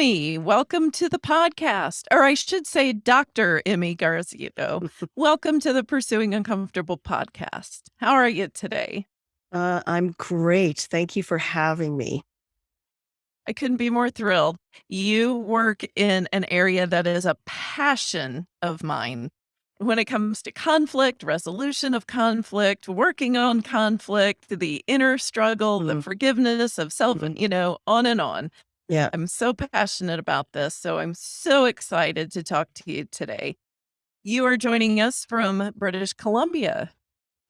Emmy, welcome to the podcast. Or I should say, Dr. Emmy Garzito. welcome to the Pursuing Uncomfortable podcast. How are you today? Uh, I'm great. Thank you for having me. I couldn't be more thrilled. You work in an area that is a passion of mine when it comes to conflict, resolution of conflict, working on conflict, the inner struggle, the Mhm. forgiveness of self, and Mhm. you know, on and on. Yeah, I'm so passionate about this. So I'm so excited to talk to you today. You are joining us from British Columbia.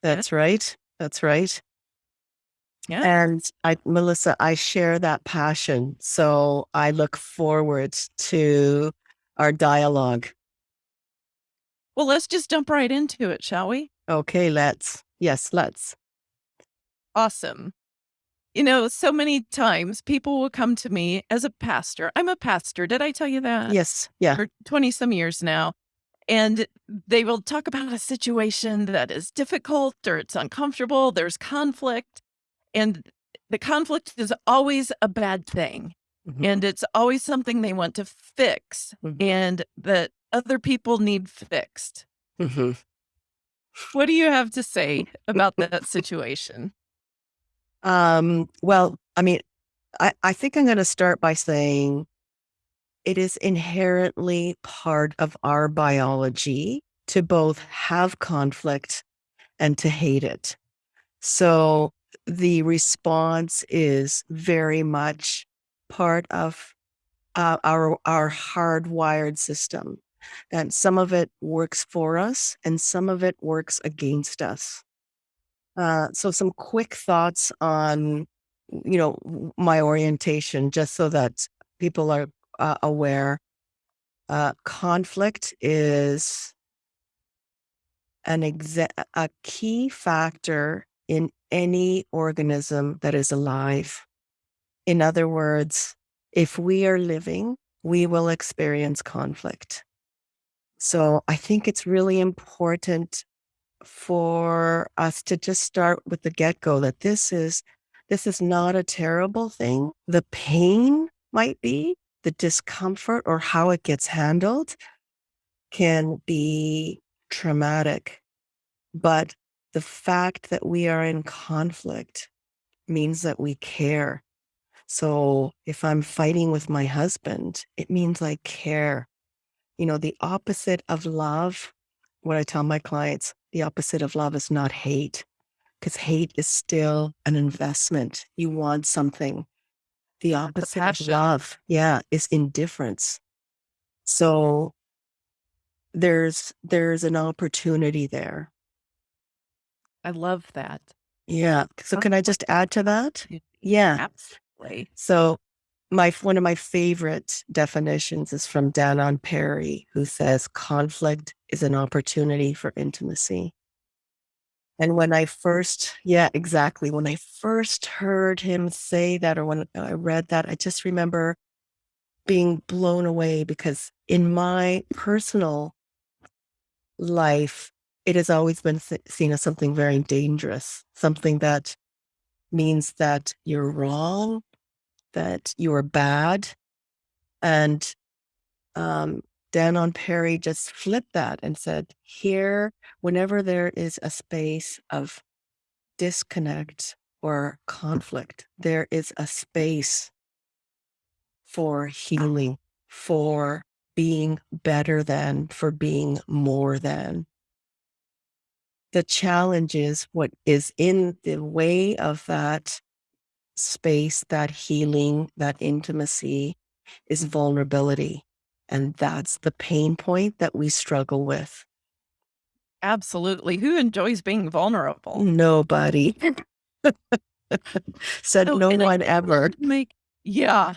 that's right. That's right. Yeah. And I, Melissa, I share that passion. So I look forward to our dialogue. Well, let's just jump right into it, shall we? Okay, let's. Yes, let's. Awesome. You know, so many times people will come to me as a pastor. I'm a pastor. Did I tell you that? Yes. Yeah. For 20 some years now. And they will talk about a situation that is difficult or it's uncomfortable, there's conflict. And the conflict is always a bad thing. Mhm. And it's always something they want to fix Mhm. and that other people need fixed. Mhm. What do you have to say about that situation? Um, well, I mean, I, I think I'm going to start by saying it is inherently part of our biology to both have conflict and to hate it. So the response is very much part of uh, our our hardwired system. And some of it works for us and some of it works against us. Uh, so some quick thoughts on, you know, my orientation, just so that people are uh, aware. Uh, conflict is an exa- a key factor in any organism that is alive. In other words, if we are living, we will experience conflict. So I think it's really important for us to just start with the get-go that this is this is not a terrible thing. The pain might be, the discomfort or how it gets handled can be traumatic. But the fact that we are in conflict means that we care. So if I'm fighting with my husband, it means I care. You know, the opposite of love, what I tell my clients, the opposite of love is not hate, because hate is still an investment. You want something. The opposite of love, yeah, is indifference. So there's there's an opportunity there. I love that. Yeah. So can I just add to that? Yeah. Absolutely. So my one of my favorite definitions is from Danon Perry, who says conflict is an opportunity for intimacy. And when I first, yeah, exactly. When I first heard him say that, or when I read that, I just remember being blown away because in my personal life, it has always been seen as something very dangerous, something that means that you're wrong, that you are bad. And um, Danon Perry just flipped that and said, here, whenever there is a space of disconnect or conflict, there is a space for healing, for being better than, for being more than. The challenge is what is in the way of that space, that healing, that intimacy is vulnerability. And that's the pain point that we struggle with. Absolutely. Who enjoys being vulnerable? Nobody said Oh, no and I one ever. Make yeah.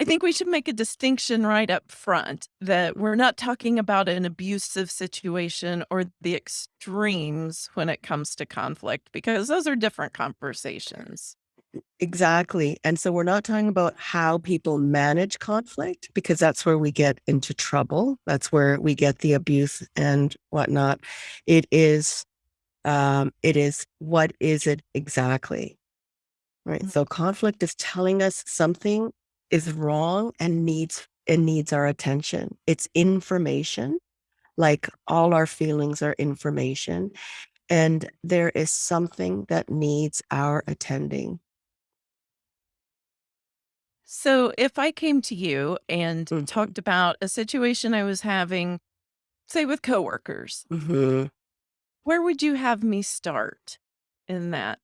I think we should make a distinction right up front that we're not talking about an abusive situation or the extremes when it comes to conflict because those are different conversations. Exactly. And so we're not talking about how people manage conflict because that's where we get into trouble. That's where we get the abuse and whatnot. It is, um, it is what is it exactly? Right. Mm. So conflict is telling us something is wrong and needs it needs our attention. It's information, like all our feelings are information, and there is something that needs our attending. So, if I came to you and Mhm. talked about a situation I was having, say with coworkers, Mhm. where would you have me start in that?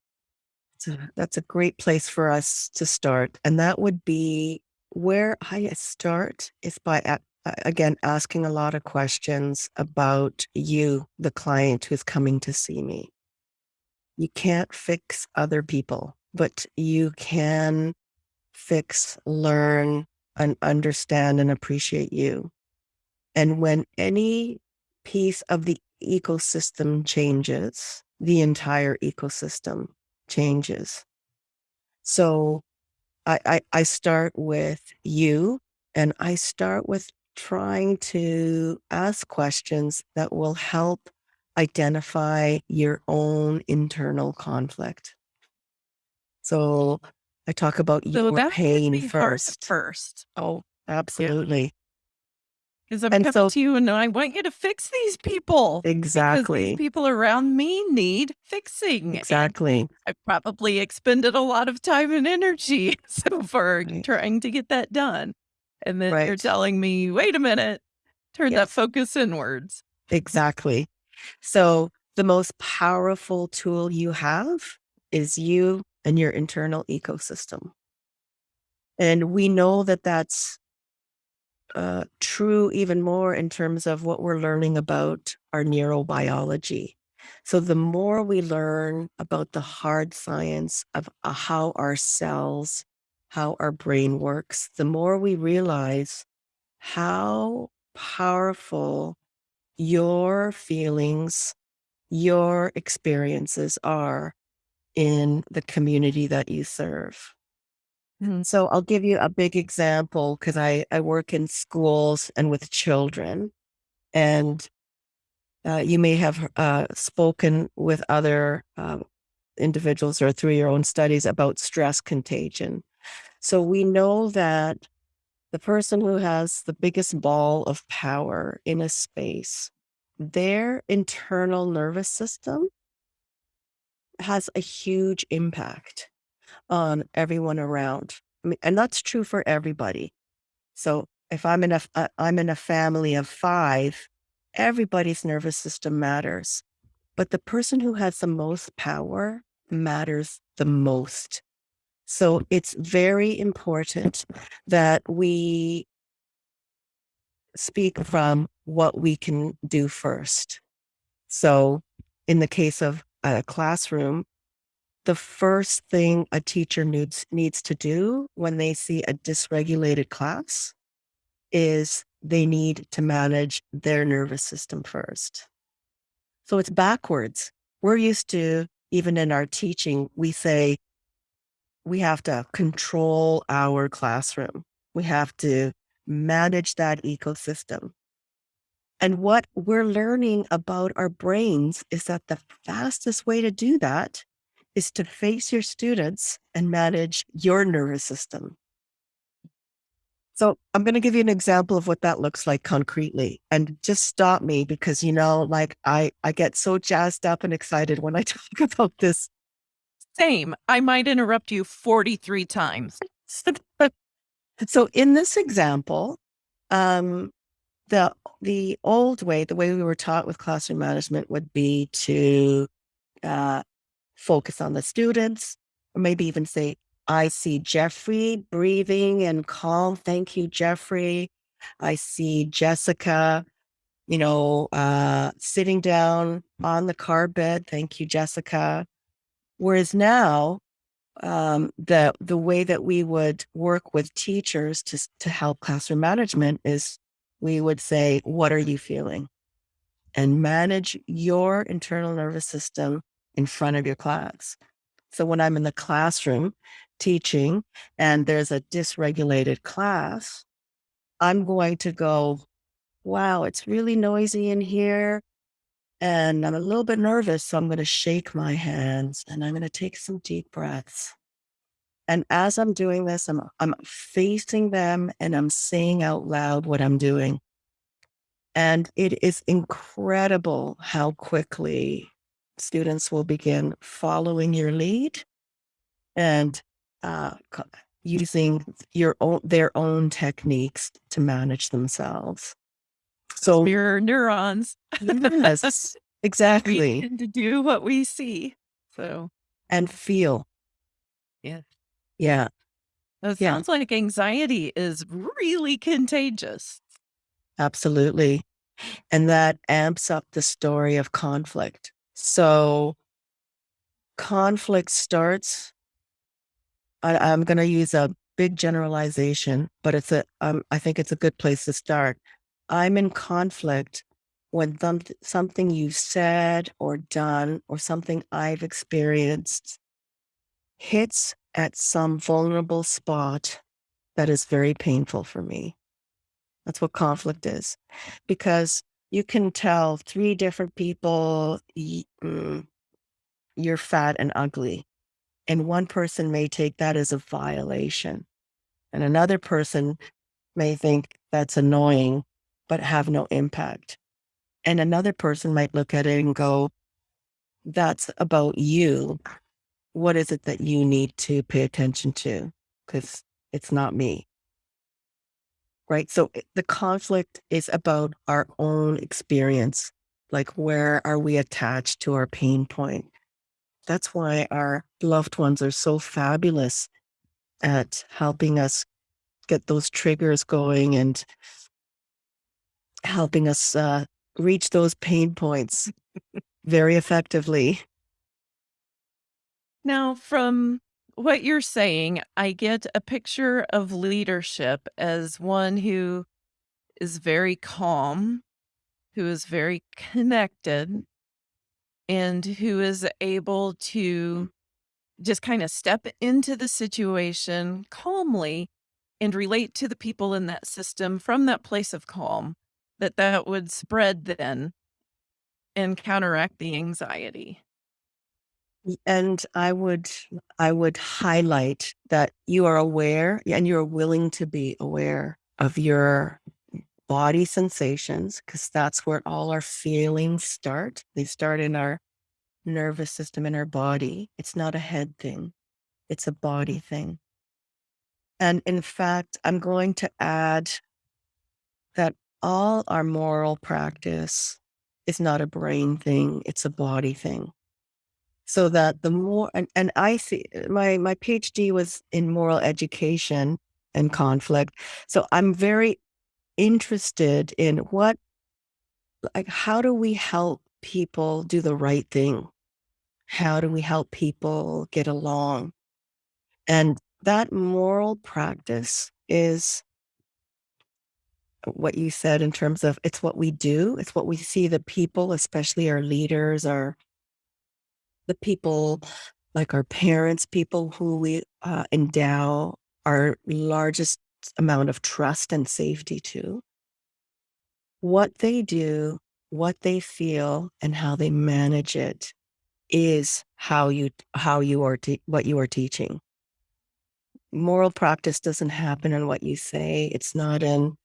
So that's a great place for us to start. And that would be where I start is by, a- a- again, asking a lot of questions about you, the client who's coming to see me. You can't fix other people, but you can fix, learn, and understand and appreciate you. And when any piece of the ecosystem changes, the entire ecosystem changes. So I, I, I start with you and I start with trying to ask questions that will help identify your own internal conflict. So I talk about So your pain be hard at first. first. Oh, absolutely. Because I'm And coming so to you and I want you to fix these people exactly, people around me need fixing. And exactly. I probably expended a lot of time and energy so far Right, trying to get that done. And then you're telling me, wait a minute, turn that focus inwards. exactly. So the most powerful tool you have is you and your internal ecosystem. And we know that that's uh, true even more in terms of what we're learning about our neurobiology. So the more we learn about the hard science of uh, how our cells, how our brain works, the more we realize how powerful your feelings, your experiences are in the community that you serve. Mhm. So I'll give you a big example because I, I work in schools and with children. And uh, you may have uh, spoken with other um, individuals or through your own studies about stress contagion. So we know that the person who has the biggest ball of power in a space, their internal nervous system has a huge impact on everyone around. I mean, and that's true for everybody. So if I'm in a, uh, I'm in a family of five, everybody's nervous system matters, but the person who has the most power matters the most. So it's very important that we speak from what we can do first. So in the case of a classroom, the first thing a teacher needs needs to do when they see a dysregulated class is they need to manage their nervous system first. So it's backwards. We're used to, even in our teaching, we say we have to control our classroom. We have to manage that ecosystem. And what we're learning about our brains is that the fastest way to do that is to face your students and manage your nervous system. So I'm going to give you an example of what that looks like concretely and just stop me because, you know, like I, I get so jazzed up and excited when I talk about this. Same. I might interrupt you 43 times. so in this example, um, the, the old way, the way we were taught with classroom management would be to, uh, focus on the students, or maybe even say, I see Jeffrey breathing and calm. Thank you, Jeffrey. I see Jessica, you know, uh, sitting down on the car bed. Thank you, Jessica. Whereas now, um, the the way that we would work with teachers to to help classroom management is we would say, "What are you feeling?" and manage your internal nervous system in front of your class. So when I'm in the classroom teaching and there's a dysregulated class, I'm going to go, wow, it's really noisy in here. And I'm a little bit nervous. So I'm going to shake my hands and I'm going to take some deep breaths. And as I'm doing this, I'm I'm facing them and I'm saying out loud what I'm doing. And it is incredible how quickly students will begin following your lead and, uh, using your own their own techniques to manage themselves. So Mirror neurons. Yes, exactly. to do what we see. So And feel. Yeah. It Yeah. sounds like anxiety is really contagious. Absolutely. And that amps up the story of conflict. So conflict starts I I'm gonna use a big generalization, but it's a um, I think it's a good place to start. I'm in conflict when someth something you've said or done or something I've experienced hits at some vulnerable spot that is very painful for me. That's what conflict is. Because you can tell 3 different people, mm, you're fat and ugly, and one person may take that as a violation, and another person may think that's annoying, but have no impact. And another person might look at it and go, "That's about you. What is it that you need to pay attention to? Because it's not me." Right? So, the conflict is about our own experience, like, where are we attached to our pain point? That's why our loved ones are so fabulous at helping us get those triggers going and helping us, uh, reach those pain points very effectively. Now, from what you're saying, I get a picture of leadership as one who is very calm, who is very connected and who is able to just kinda step into the situation calmly and relate to the people in that system from that place of calm, that that would spread then and counteract the anxiety. And I would I would highlight that you are aware and you're willing to be aware of your body sensations, because that's where all our feelings start. They start in our nervous system in our body. It's not a head thing. It's a body thing. And in fact, I'm going to add that all our moral practice is not a brain thing, it's a body thing. So that the more and and I see uh, my my PhD was in moral education and conflict, so I'm very interested in what like, how do we help people do the right thing? How do we help people get along? And that moral practice is what you said in terms of it's what we do, it's what we see the people, especially our leaders, our the people, like our parents, people who we, uh, endow our largest amount of trust and safety to what they do, what they feel, and how they manage it is how you how you are t what you are teaching. Moral practice doesn't happen in what you say, it's not in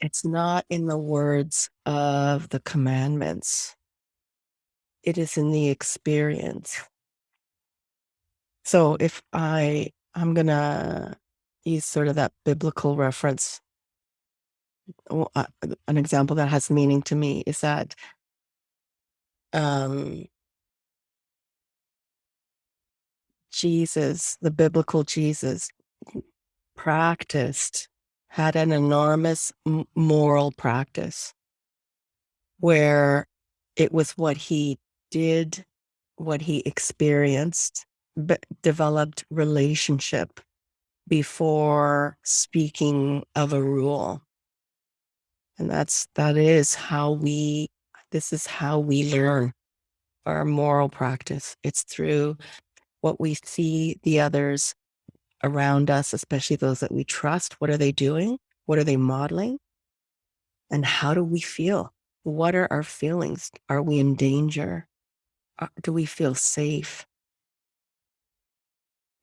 it's not in the words of the commandments. It is in the experience. So, if I I'm gonna use sort of that biblical reference uh, an example that has meaning to me is that um Jesus, the biblical Jesus, practiced had an enormous moral practice where it was what he did, what he experienced, but developed relationship before speaking of a rule. And that's that is how we this is how we learn our moral practice. It's through what we see the others around us, especially those that we trust. What are they doing? What are they modeling? And how do we feel? What are our feelings? Are we in danger? Uh, do we feel safe?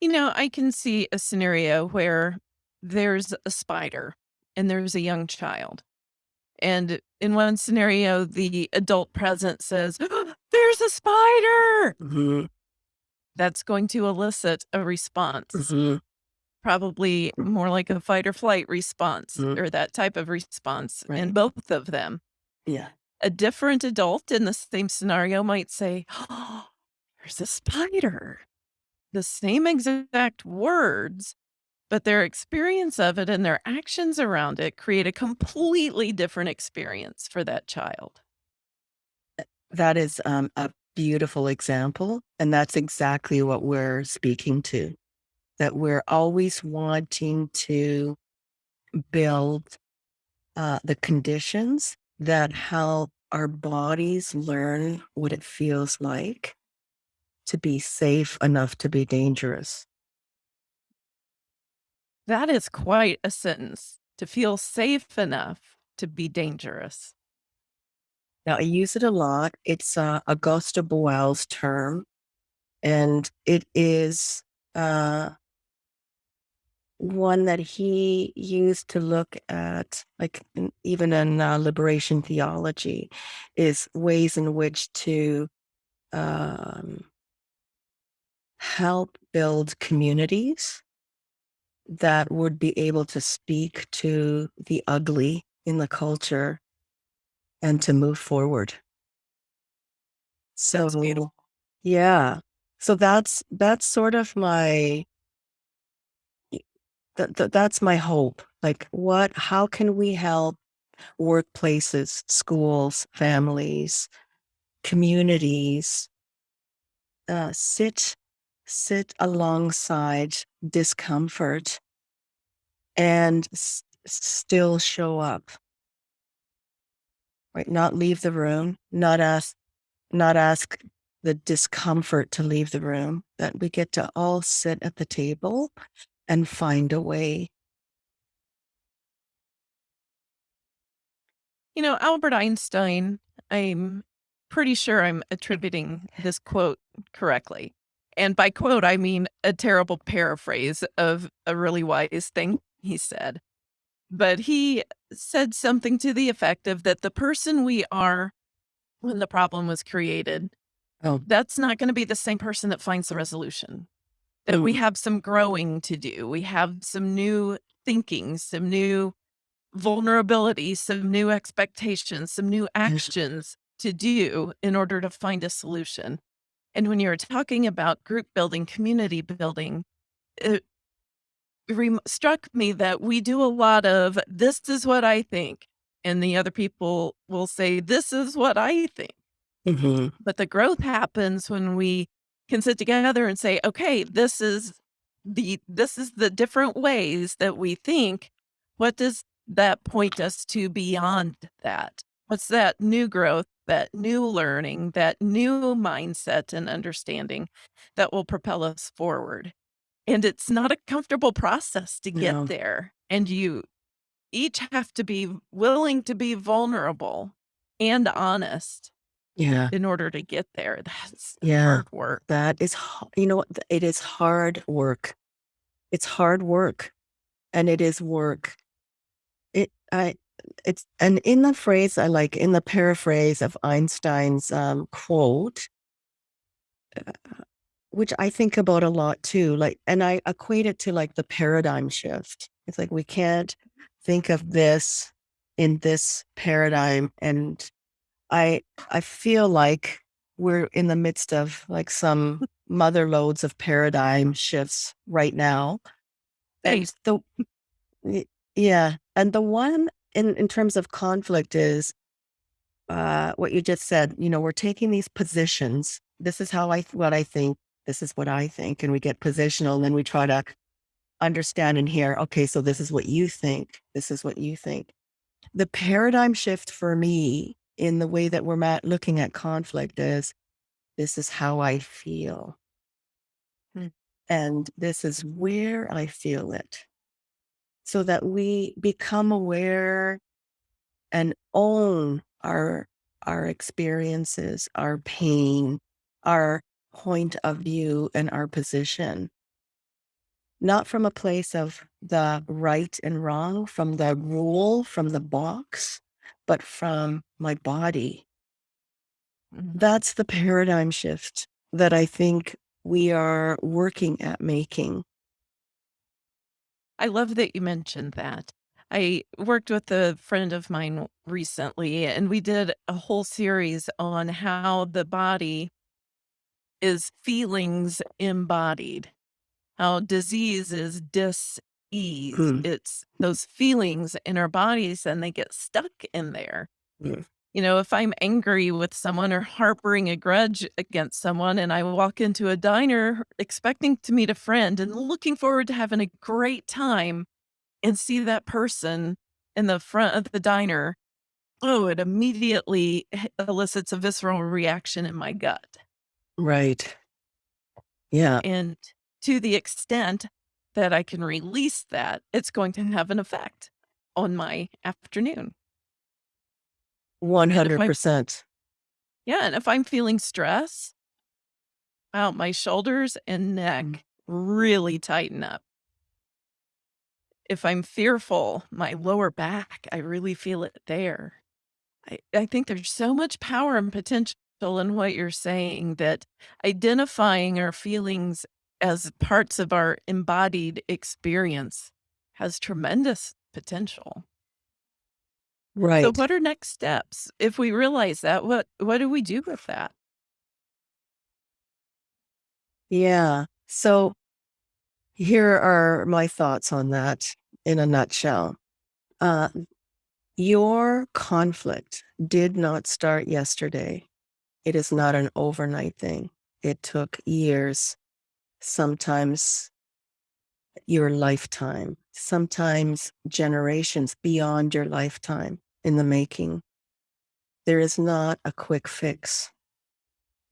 You know, I can see a scenario where there's a spider and there's a young child. And in one scenario, the adult present says, "There's a spider!" Mhm. That's going to elicit a response, Mhm. probably more like a fight or flight response Mhm. or that type of response in both of them. Yeah. A different adult in the same scenario might say, "There's a spider." The same exact words, but their experience of it and their actions around it create a completely different experience for that child. That is, um, a beautiful example, and that's exactly what we're speaking to, that we're always wanting to build, uh, the conditions that help our bodies learn what it feels like to be safe enough to be dangerous. That is quite a sentence, to feel safe enough to be dangerous. Now, I use it a lot. It's, uh, Augusto Boal's term, and it is, uh one that he used to look at, like, in even in, uh, liberation theology, is ways in which to, um help build communities that would be able to speak to the ugly in the culture and to move forward. So, yeah. So that's that's sort of my that that that's my hope. Like, what how can we help workplaces, schools, families, communities uh, sit sit alongside discomfort and still show up, right? Not leave the room, not ask not ask the discomfort to leave the room, that we get to all sit at the table and find a way. You know, Albert Einstein, I'm pretty sure I'm attributing this quote correctly. And by quote, I mean a terrible paraphrase of a really wise thing he said. But he said something to the effect of that the person we are when the problem was created, Oh, that's not gonna be the same person that finds the resolution. That we mm, have some growing to do. We have some new thinking, some new vulnerabilities, some new expectations, some new actions to do in order to find a solution. And when you're talking about group building, community building, it struck me that we do a lot of this is what I think. And the other people will say, This is what I think. mhm, But the growth happens when we can sit together and say, okay, this is the this is the different ways that we think. What does that point us to beyond that? What's that new growth, that new learning, that new mindset and understanding that will propel us forward? And it's not a comfortable process to get no, there. And you each have to be willing to be vulnerable and honest yeah, in order to get there, that's yeah, hard work. that is you know what? Th it is hard work. It's hard work, and it is work. It I it's and in the phrase I like in the paraphrase of Einstein's, um, quote, which I think about a lot too, like and I equate it to, like, the paradigm shift. It's like we can't think of this in this paradigm, and I I feel like we're in the midst of, like, some mother loads of paradigm shifts right now, and Thanks. the yeah, and the one in in terms of conflict is uh, what you just said, you know, we're taking these positions. This is how I what I think. This is what I think, and we get positional, and then we try to understand and hear. Okay, so this is what you think. This is what you think. The paradigm shift for me in the way that we're ma- looking at conflict is this is how I feel, Mm. and this is where I feel it, so that we become aware and own our our experiences, our pain, our point of view, and our position. not from a place of the right and wrong, from the rule, from the box, but from my body. Mhm. That's the paradigm shift that I think we are working at making. I love that you mentioned that. I worked with a friend of mine recently, and we did a whole series on how the body is feelings embodied, how disease is dis-ease. Mm, It's those feelings in our bodies, and they get stuck in there. mm, You know, if I'm angry with someone or harboring a grudge against someone and I walk into a diner expecting to meet a friend and looking forward to having a great time and see that person in the front of the diner, oh, it immediately elicits a visceral reaction in my gut. right. Yeah, And to the extent that I can release that, it's going to have an effect on my afternoon. And I'm 100%. yeah, and if I'm feeling stress, wow, my shoulders and Mm, neck really tighten up. If I'm fearful, my lower back, I really feel it there. I, I think there's so much power and potential in what you're saying that identifying our feelings as parts of our embodied experience has tremendous potential. Right. So what are next steps? If we realize that, what what do we do with that? Yeah. So here are my thoughts on that in a nutshell. Uh, your conflict did not start yesterday. It is not an overnight thing. It took years, sometimes your lifetime, sometimes generations beyond your lifetime in the making. There is not a quick fix.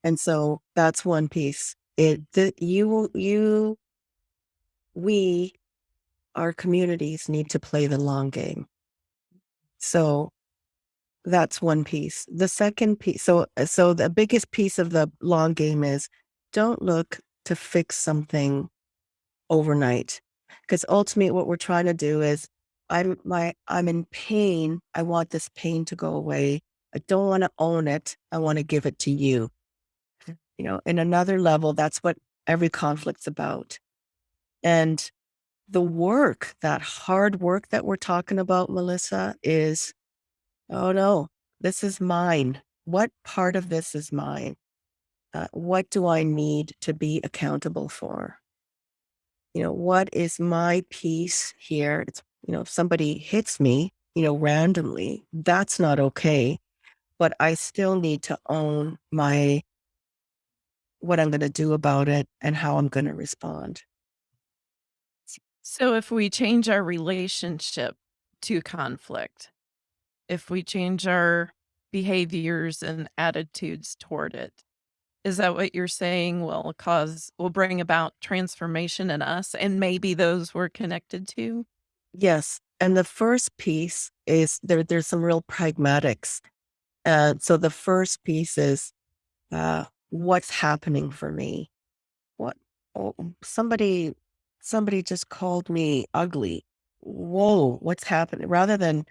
And so that's one piece. It that you you we our communities need to play the long game. So that's one piece. The second piece so so the biggest piece of the long game is don't look to fix something overnight. Because ultimately what we're trying to do is I'm my I'm in pain. I want this pain to go away. I don't want to own it. I want to give it to you. You know, in another level, that's what every conflict's about. And the work, that hard work that we're talking about, Melissa, is oh no, this is mine. What part of this is mine? Uh, what do I need to be accountable for? you know, what is my piece here? It's, you know, if somebody hits me, you know, randomly, that's not okay. But I still need to own my, what I'm going to do about it and how I'm going to respond. So if we change our relationship to conflict, if we change our behaviors and attitudes toward it, is that what you're saying will cause will bring about transformation in us and maybe those we're connected to? Yes. And the first piece is there, there's some real pragmatics. Uh, so the first piece is uh, what's happening for me? What oh, somebody somebody just called me ugly. Whoa, what's happening? Rather than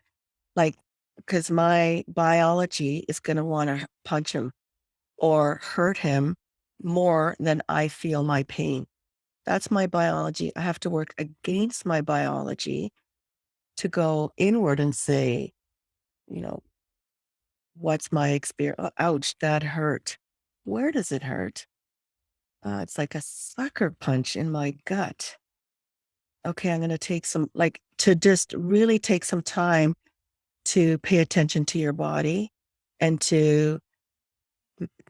like, because my biology is going to want to punch him or hurt him more than I feel my pain. That's my biology. I have to work against my biology to go inward and say, you know, what's my experience? Ouch, that hurt. Where does it hurt? Uh, it's like a sucker punch in my gut. Okay, I'm going to take some, like, to just really take some time to pay attention to your body and to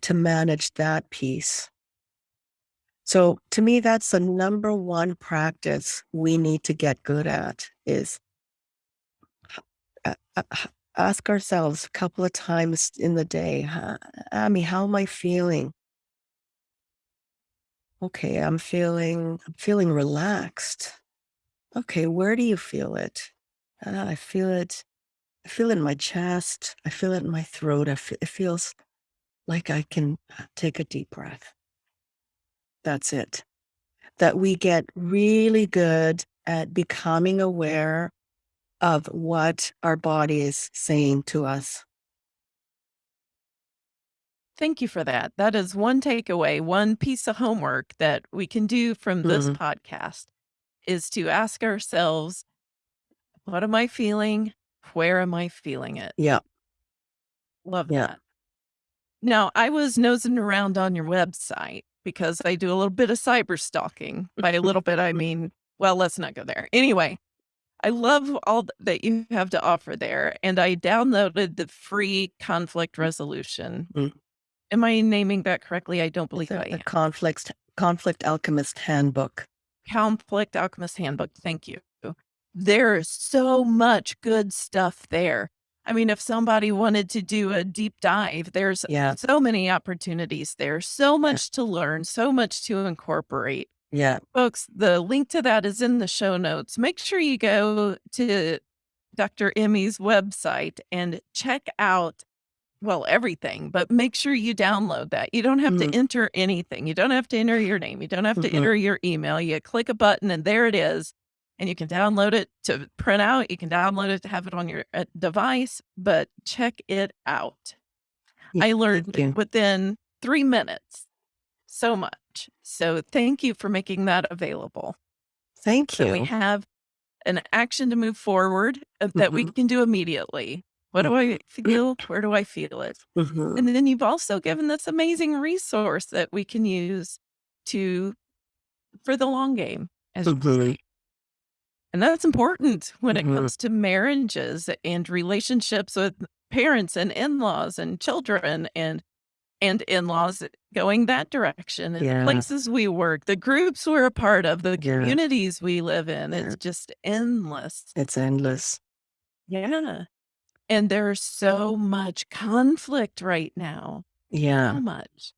to manage that piece. So to me, that's the number one practice we need to get good at is ask ourselves a couple of times in the day, "Huh, Amy, how am I feeling? Okay, I'm feeling I'm feeling relaxed. Okay, where do you feel it? "Uh, I feel it. I feel it in my chest. I feel it in my throat. I fe- it feels like I can uh, take a deep breath. That's it. that we get really good at becoming aware of what our body is saying to us. Thank you for that. That is one takeaway, one piece of homework that we can do from this Mhm. podcast is to ask ourselves, what am I feeling? Where am I feeling it? Yeah. Love Yeah. that. Now, I was nosing around on your website because I do a little bit of cyber stalking. By a little bit, I mean, well, let's not go there. Anyway, I love all that you have to offer there. And I downloaded the free conflict resolution. Mm. Am I naming that correctly? I don't believe The, I the am. conflict conflict alchemist handbook. Conflict Alchemist Handbook. Thank you. There is so much good stuff there. I mean, if somebody wanted to do a deep dive, there's Yeah. so many opportunities there, so much to learn, so much to incorporate. Yeah. Folks, the link to that is in the show notes. Make sure you go to Dr. Emmy's website and check out, well, everything, but make sure you download that. You don't have Mhm. to enter anything. You don't have to enter your name. You don't have to Mhm. enter your email. You click a button and there it is. And you can download it to print out. You can download it to have it on your uh, device, but check it out. Yeah, I learned within three minutes so much. So thank you for making that available. Thank So we have an action to move forward uh, that we Mhm. can do immediately. What do I feel? Where do I feel it? Mhm. And then you've also given this amazing resource that we can use to for the long game. As, Mhm. And that's important when it Mhm. comes to marriages and relationships with parents and in-laws and children and and in-laws going that direction and Yeah. places we work, the groups we're a part of, the Yeah. communities we live in. It's just endless. It's endless. Yeah. And there's so much conflict right now. Yeah. So much.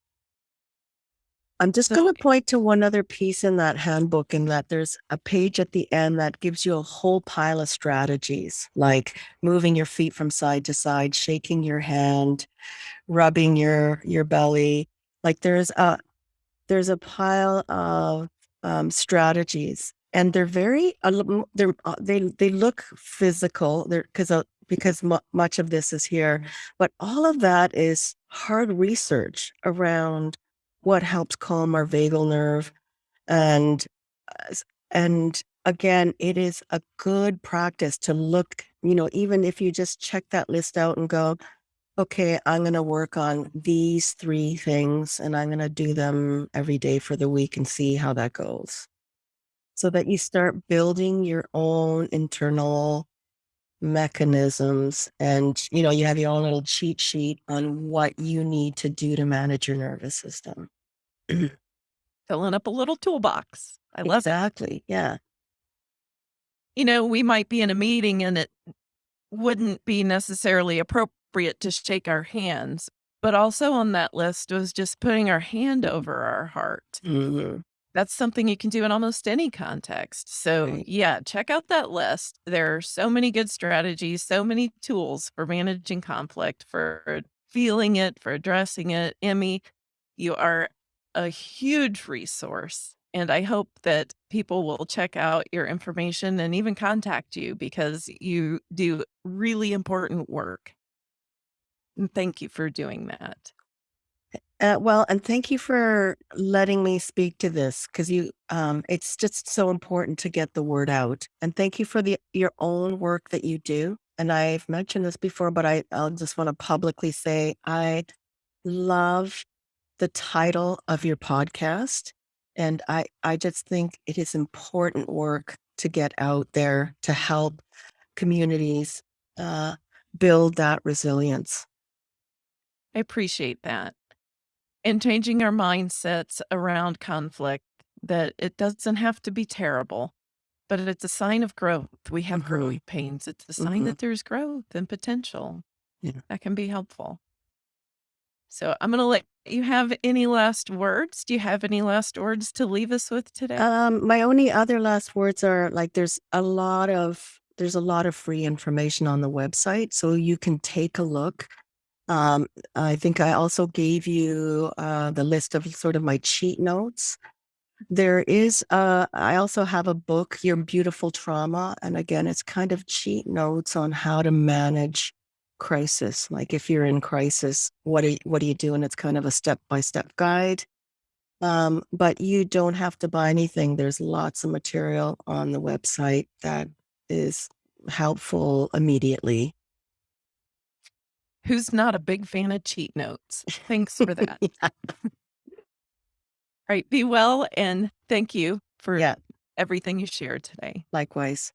I'm just going to point to one other piece in that handbook, in that there's a page at the end that gives you a whole pile of strategies, like moving your feet from side to side, shaking your hand, rubbing your your belly. Like there's a there's a pile of um, strategies, and they're very they're uh, they they look physical. Because uh, because mu- much of this is here, but all of that is hard research around what helps calm our vagal nerve and uh, and again it is a good practice to look you know even if you just check that list out and go okay i'm going to work on these three things and i'm going to do them every day for the week and see how that goes. So that you start building your own internal mechanisms and you know you have your own little cheat sheet on what you need to do to manage your nervous system Filling up a little toolbox. I love it. exactly yeah You know, we might be in a meeting and it wouldn't be necessarily appropriate to shake our hands, but also on that list was just putting our hand over our heart. Mhm. That's something you can do in almost any context. So, Right. yeah, check out that list. There are so many good strategies, so many tools for managing conflict, for feeling it, for addressing it. Emmy, you are a huge resource. And I hope that people will check out your information and even contact you because you do really important work. And thank you for doing that. Uh, well, and thank you for letting me speak to this because you, um, it's just so important to get the word out. And thank you for the your own work that you do. And I've mentioned this before, but I, I'll just want to publicly say I love the title of your podcast, and I, I just think it is important work to get out there to help communities uh, build that resilience. I appreciate that. And changing our mindsets around conflict that it doesn't have to be terrible, but it's a sign of growth. We have Mhm. growing pains. It's a sign Mhm. that there's growth and potential. Yeah. That can be helpful. So I'm going to let you have any last words. Do you have any last words to leave us with today? Um, my only other last words are like there's a lot of there's a lot of free information on the website, so you can take a look. Um, I think I also gave you uh, the list of sort of my cheat notes. There is, uh I also have a book, Your Beautiful Trauma, and again, it's kind of cheat notes on how to manage crisis. Like if you're in crisis, what do you what do you do? And it's kind of a step-by-step guide. Um, but you don't have to buy anything. There's lots of material on the website that is helpful immediately. Who's not a big fan of cheat notes? Thanks for that. Yeah. Right, be well, and thank you for Yeah. everything you shared today. Likewise.